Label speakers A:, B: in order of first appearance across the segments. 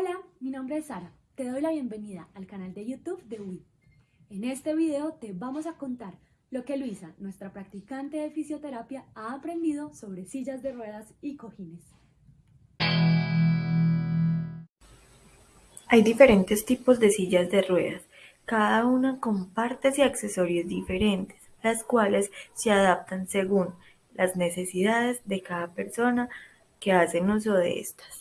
A: Hola, mi nombre es Sara. Te doy la bienvenida al canal de YouTube de WIT. En este video te vamos a contar lo que Luisa, nuestra practicante de fisioterapia, ha aprendido sobre sillas de ruedas y cojines.
B: Hay diferentes tipos de sillas de ruedas, cada una con partes y accesorios diferentes, las cuales se adaptan según las necesidades de cada persona que hacen uso de estas.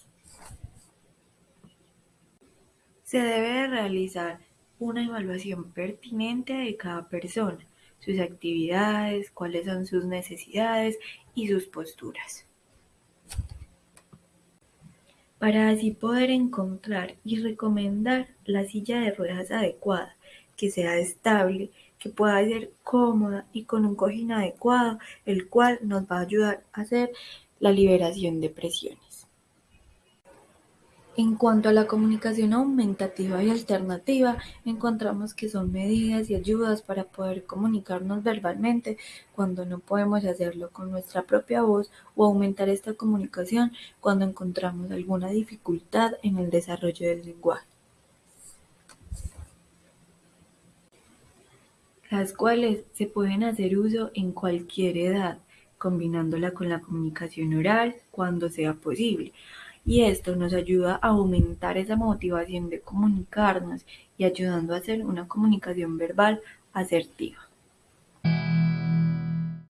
B: Se debe realizar una evaluación pertinente de cada persona, sus actividades, cuáles son sus necesidades y sus posturas para así poder encontrar y recomendar la silla de ruedas adecuada, que sea estable, que pueda ser cómoda y con un cojín adecuado, el cual nos va a ayudar a hacer la liberación de presiones. En cuanto a la comunicación aumentativa y alternativa, encontramos que son medidas y ayudas para poder comunicarnos verbalmente cuando no podemos hacerlo con nuestra propia voz o aumentar esta comunicación cuando encontramos alguna dificultad en el desarrollo del lenguaje. las cuales se pueden hacer uso en cualquier edad, combinándola con la comunicación oral cuando sea posible y esto nos ayuda a aumentar esa motivación de comunicarnos y ayudando a hacer una comunicación verbal asertiva.